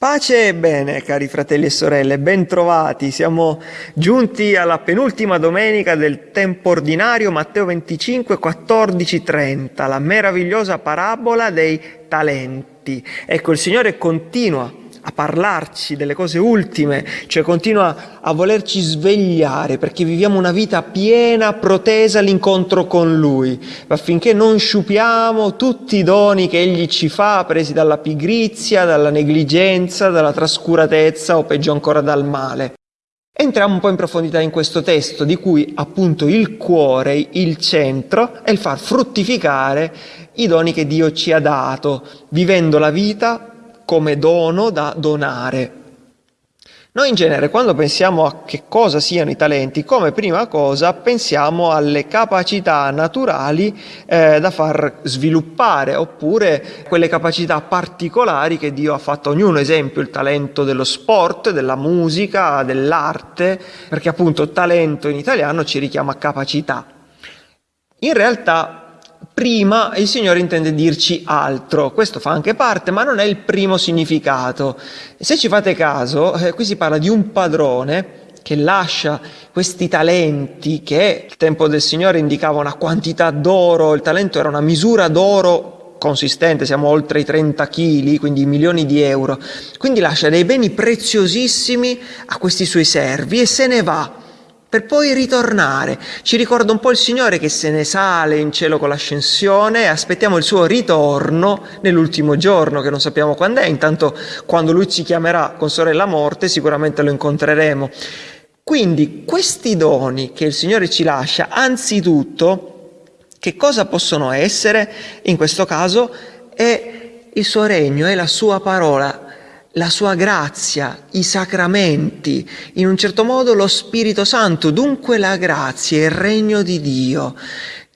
Pace e bene, cari fratelli e sorelle, bentrovati. Siamo giunti alla penultima domenica del tempo ordinario, Matteo 25, 14, 30, la meravigliosa parabola dei talenti. Ecco, il Signore continua a parlarci delle cose ultime, cioè continua a volerci svegliare perché viviamo una vita piena, protesa all'incontro con Lui, affinché non sciupiamo tutti i doni che Egli ci fa, presi dalla pigrizia, dalla negligenza, dalla trascuratezza o peggio ancora dal male. Entriamo un po' in profondità in questo testo, di cui appunto il cuore, il centro, è il far fruttificare i doni che Dio ci ha dato, vivendo la vita come dono da donare. Noi in genere quando pensiamo a che cosa siano i talenti, come prima cosa pensiamo alle capacità naturali eh, da far sviluppare, oppure quelle capacità particolari che Dio ha fatto a ognuno, esempio il talento dello sport, della musica, dell'arte, perché appunto talento in italiano ci richiama capacità. In realtà prima il Signore intende dirci altro, questo fa anche parte, ma non è il primo significato. Se ci fate caso, eh, qui si parla di un padrone che lascia questi talenti che il tempo del Signore indicava una quantità d'oro, il talento era una misura d'oro consistente, siamo oltre i 30 kg, quindi milioni di euro. Quindi lascia dei beni preziosissimi a questi suoi servi e se ne va per poi ritornare. Ci ricorda un po' il Signore che se ne sale in cielo con l'ascensione e aspettiamo il suo ritorno nell'ultimo giorno, che non sappiamo quando è, intanto quando Lui ci chiamerà con sorella morte sicuramente lo incontreremo. Quindi questi doni che il Signore ci lascia, anzitutto, che cosa possono essere? In questo caso è il suo regno, è la sua parola, la sua grazia, i sacramenti, in un certo modo lo Spirito Santo, dunque la grazia, il regno di Dio.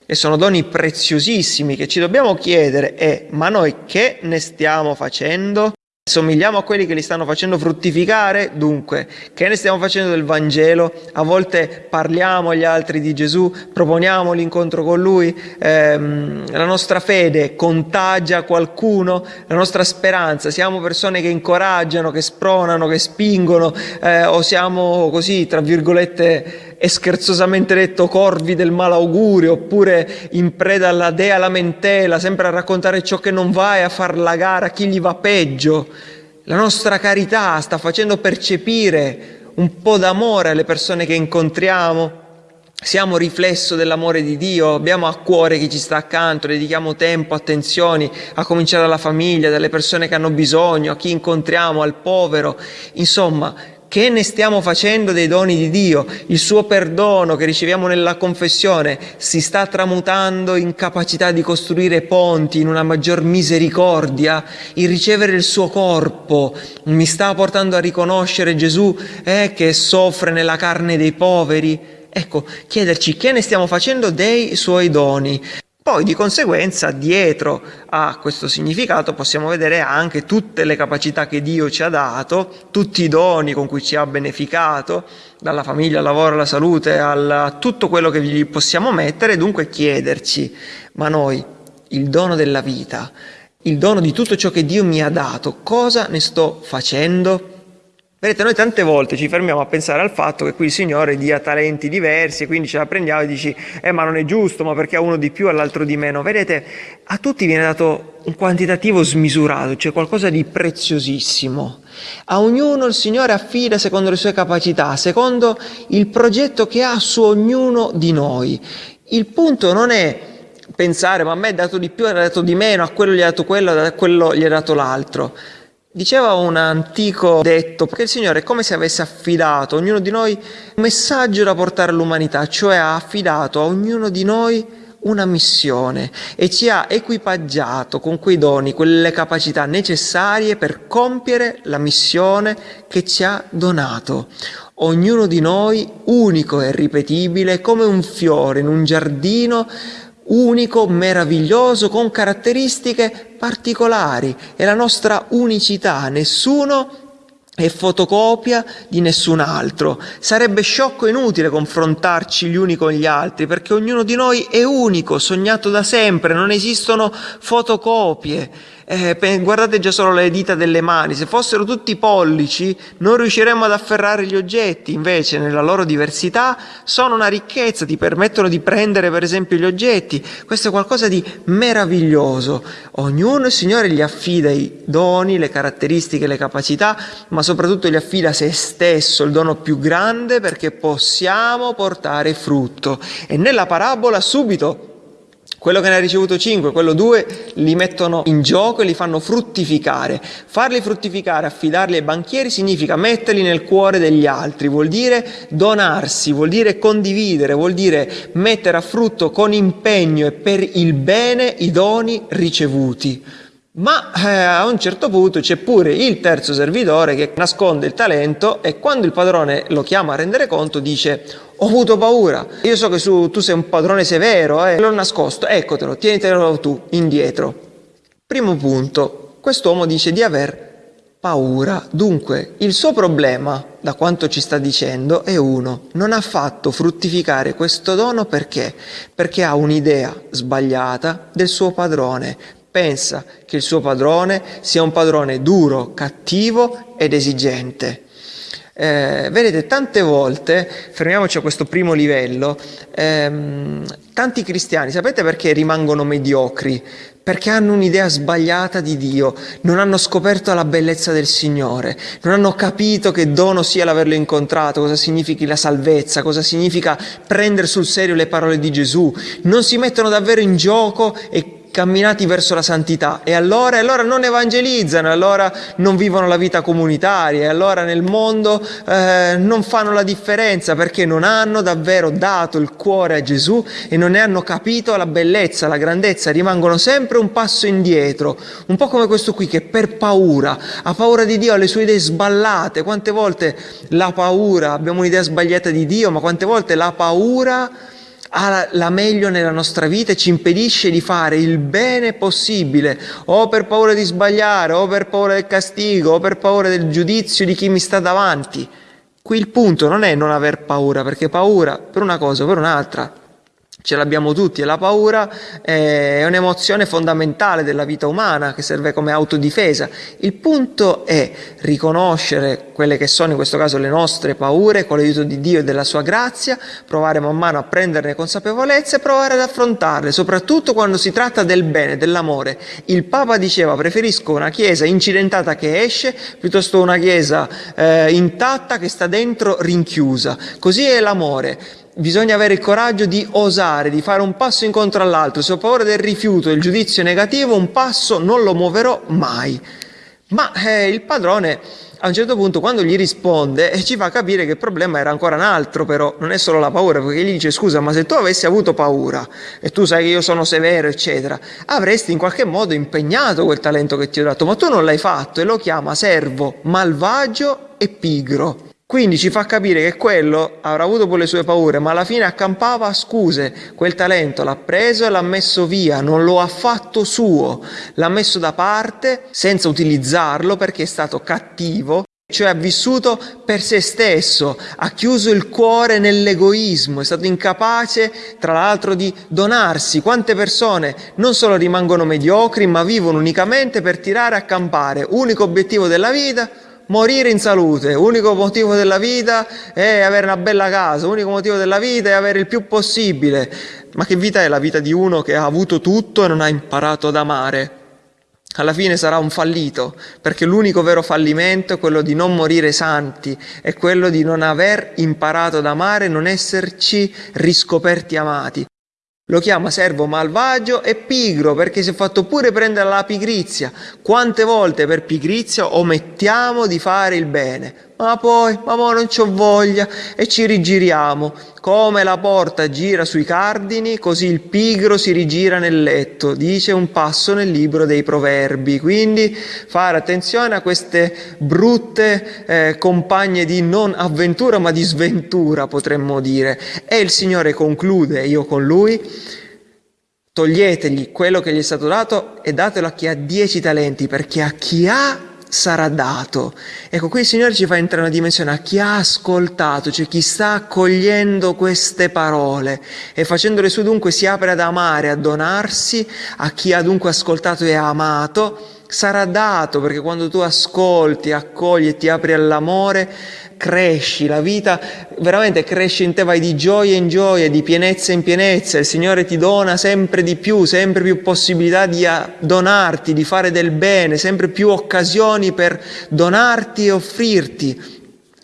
E sono doni preziosissimi che ci dobbiamo chiedere è ma noi che ne stiamo facendo? Somigliamo a quelli che li stanno facendo fruttificare? Dunque, che ne stiamo facendo del Vangelo? A volte parliamo agli altri di Gesù, proponiamo l'incontro con Lui, ehm, la nostra fede contagia qualcuno, la nostra speranza, siamo persone che incoraggiano, che spronano, che spingono, eh, o siamo così, tra virgolette, è scherzosamente detto corvi del malaugurio, oppure in preda alla dea lamentela, sempre a raccontare ciò che non va e a far la gara a chi gli va peggio. La nostra carità sta facendo percepire un po' d'amore alle persone che incontriamo. Siamo riflesso dell'amore di Dio, abbiamo a cuore chi ci sta accanto, dedichiamo tempo, attenzioni, a cominciare dalla famiglia, dalle persone che hanno bisogno, a chi incontriamo, al povero. Insomma, che ne stiamo facendo dei doni di Dio? Il suo perdono che riceviamo nella confessione si sta tramutando in capacità di costruire ponti, in una maggior misericordia, il ricevere il suo corpo mi sta portando a riconoscere Gesù eh, che soffre nella carne dei poveri. Ecco, chiederci che ne stiamo facendo dei suoi doni. Poi di conseguenza dietro a questo significato possiamo vedere anche tutte le capacità che Dio ci ha dato, tutti i doni con cui ci ha beneficato, dalla famiglia al lavoro alla salute, a tutto quello che gli possiamo mettere e dunque chiederci, ma noi il dono della vita, il dono di tutto ciò che Dio mi ha dato, cosa ne sto facendo? Vedete, noi tante volte ci fermiamo a pensare al fatto che qui il Signore dia talenti diversi e quindi ce la prendiamo e dici, eh ma non è giusto, ma perché a uno di più e all'altro di meno. Vedete, a tutti viene dato un quantitativo smisurato, cioè qualcosa di preziosissimo. A ognuno il Signore affida secondo le sue capacità, secondo il progetto che ha su ognuno di noi. Il punto non è pensare, ma a me è dato di più, è dato di meno, a quello gli ha dato quello, a quello gli ha dato l'altro. Diceva un antico detto che il Signore è come se avesse affidato a ognuno di noi un messaggio da portare all'umanità, cioè ha affidato a ognuno di noi una missione e ci ha equipaggiato con quei doni, quelle capacità necessarie per compiere la missione che ci ha donato. Ognuno di noi unico e ripetibile come un fiore in un giardino unico, meraviglioso, con caratteristiche particolari. È la nostra unicità, nessuno è fotocopia di nessun altro. Sarebbe sciocco e inutile confrontarci gli uni con gli altri, perché ognuno di noi è unico, sognato da sempre, non esistono fotocopie. Eh, guardate già solo le dita delle mani, se fossero tutti pollici non riusciremmo ad afferrare gli oggetti, invece nella loro diversità sono una ricchezza, ti permettono di prendere per esempio gli oggetti, questo è qualcosa di meraviglioso. Ognuno il Signore gli affida i doni, le caratteristiche, le capacità, ma soprattutto gli affida se stesso, il dono più grande perché possiamo portare frutto. E nella parabola subito quello che ne ha ricevuto 5, quello 2, li mettono in gioco e li fanno fruttificare. Farli fruttificare, affidarli ai banchieri, significa metterli nel cuore degli altri, vuol dire donarsi, vuol dire condividere, vuol dire mettere a frutto con impegno e per il bene i doni ricevuti. Ma eh, a un certo punto c'è pure il terzo servitore che nasconde il talento e quando il padrone lo chiama a rendere conto dice ho avuto paura, io so che su, tu sei un padrone severo, eh, l'ho nascosto, eccotelo, tienitelo tu indietro. Primo punto, quest'uomo dice di aver paura. Dunque, il suo problema, da quanto ci sta dicendo, è uno. Non ha fatto fruttificare questo dono perché? Perché ha un'idea sbagliata del suo padrone, pensa che il suo padrone sia un padrone duro, cattivo ed esigente. Eh, vedete, tante volte, fermiamoci a questo primo livello, ehm, tanti cristiani, sapete perché rimangono mediocri? Perché hanno un'idea sbagliata di Dio, non hanno scoperto la bellezza del Signore, non hanno capito che dono sia l'averlo incontrato, cosa significhi la salvezza, cosa significa prendere sul serio le parole di Gesù, non si mettono davvero in gioco e camminati verso la santità. E allora, allora non evangelizzano, allora non vivono la vita comunitaria, e allora nel mondo eh, non fanno la differenza perché non hanno davvero dato il cuore a Gesù e non ne hanno capito la bellezza, la grandezza, rimangono sempre un passo indietro, un po' come questo qui che per paura, ha paura di Dio, ha le sue idee sballate, quante volte la paura, abbiamo un'idea sbagliata di Dio, ma quante volte la paura ha la meglio nella nostra vita e ci impedisce di fare il bene possibile, o per paura di sbagliare, o per paura del castigo, o per paura del giudizio di chi mi sta davanti. Qui il punto non è non aver paura, perché paura per una cosa o per un'altra ce l'abbiamo tutti e la paura è un'emozione fondamentale della vita umana che serve come autodifesa. Il punto è riconoscere quelle che sono in questo caso le nostre paure con l'aiuto di Dio e della sua grazia, provare man mano a prenderne consapevolezza e provare ad affrontarle, soprattutto quando si tratta del bene, dell'amore. Il Papa diceva preferisco una chiesa incidentata che esce piuttosto una chiesa eh, intatta che sta dentro rinchiusa. Così è l'amore bisogna avere il coraggio di osare, di fare un passo incontro all'altro. Se ho paura del rifiuto, del giudizio negativo, un passo non lo muoverò mai. Ma eh, il padrone a un certo punto quando gli risponde eh, ci fa capire che il problema era ancora un altro però, non è solo la paura, perché gli dice scusa ma se tu avessi avuto paura e tu sai che io sono severo eccetera, avresti in qualche modo impegnato quel talento che ti ho dato, ma tu non l'hai fatto e lo chiama servo malvagio e pigro. Quindi ci fa capire che quello avrà avuto pure le sue paure, ma alla fine accampava scuse. Quel talento l'ha preso e l'ha messo via, non lo ha fatto suo, l'ha messo da parte senza utilizzarlo perché è stato cattivo, cioè ha vissuto per se stesso, ha chiuso il cuore nell'egoismo, è stato incapace tra l'altro di donarsi. Quante persone non solo rimangono mediocri, ma vivono unicamente per tirare a campare, unico obiettivo della vita, morire in salute, unico motivo della vita è avere una bella casa, unico motivo della vita è avere il più possibile. Ma che vita è la vita di uno che ha avuto tutto e non ha imparato ad amare? Alla fine sarà un fallito, perché l'unico vero fallimento è quello di non morire santi, è quello di non aver imparato ad amare, non esserci riscoperti amati. Lo chiama servo malvagio e pigro perché si è fatto pure prendere la pigrizia. Quante volte per pigrizia omettiamo di fare il bene? Ma poi, ma mo non c'ho voglia e ci rigiriamo. Come la porta gira sui cardini, così il pigro si rigira nel letto, dice un passo nel libro dei proverbi. Quindi fare attenzione a queste brutte eh, compagne di non avventura ma di sventura, potremmo dire. E il Signore conclude, io con lui, toglietegli quello che gli è stato dato e datelo a chi ha dieci talenti, perché a chi ha sarà dato. Ecco, qui il Signore ci fa entrare una dimensione a chi ha ascoltato, cioè chi sta accogliendo queste parole e facendole su dunque si apre ad amare, a donarsi, a chi ha dunque ascoltato e amato, sarà dato perché quando tu ascolti, accogli e ti apri all'amore, cresci, la vita veramente cresce in te, vai di gioia in gioia, di pienezza in pienezza, il Signore ti dona sempre di più, sempre più possibilità di donarti, di fare del bene, sempre più occasioni per donarti e offrirti,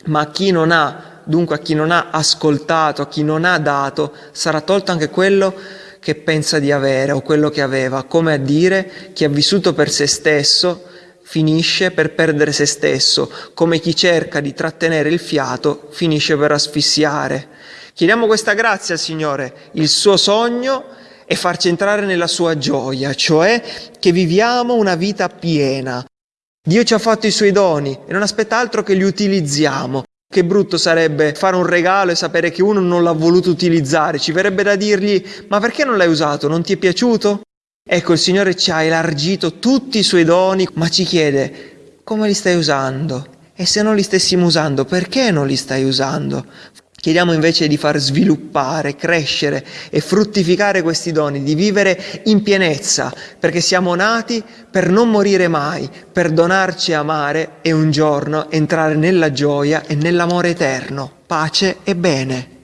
ma a chi non ha, dunque a chi non ha ascoltato, a chi non ha dato, sarà tolto anche quello che pensa di avere o quello che aveva, come a dire chi ha vissuto per se stesso finisce per perdere se stesso, come chi cerca di trattenere il fiato finisce per asfissiare. Chiediamo questa grazia al Signore, il suo sogno è farci entrare nella sua gioia, cioè che viviamo una vita piena. Dio ci ha fatto i suoi doni e non aspetta altro che li utilizziamo. Che brutto sarebbe fare un regalo e sapere che uno non l'ha voluto utilizzare. Ci verrebbe da dirgli, ma perché non l'hai usato? Non ti è piaciuto? Ecco, il Signore ci ha elargito tutti i suoi doni, ma ci chiede come li stai usando? E se non li stessimo usando, perché non li stai usando? Chiediamo invece di far sviluppare, crescere e fruttificare questi doni, di vivere in pienezza, perché siamo nati per non morire mai, per donarci a amare e un giorno entrare nella gioia e nell'amore eterno, pace e bene.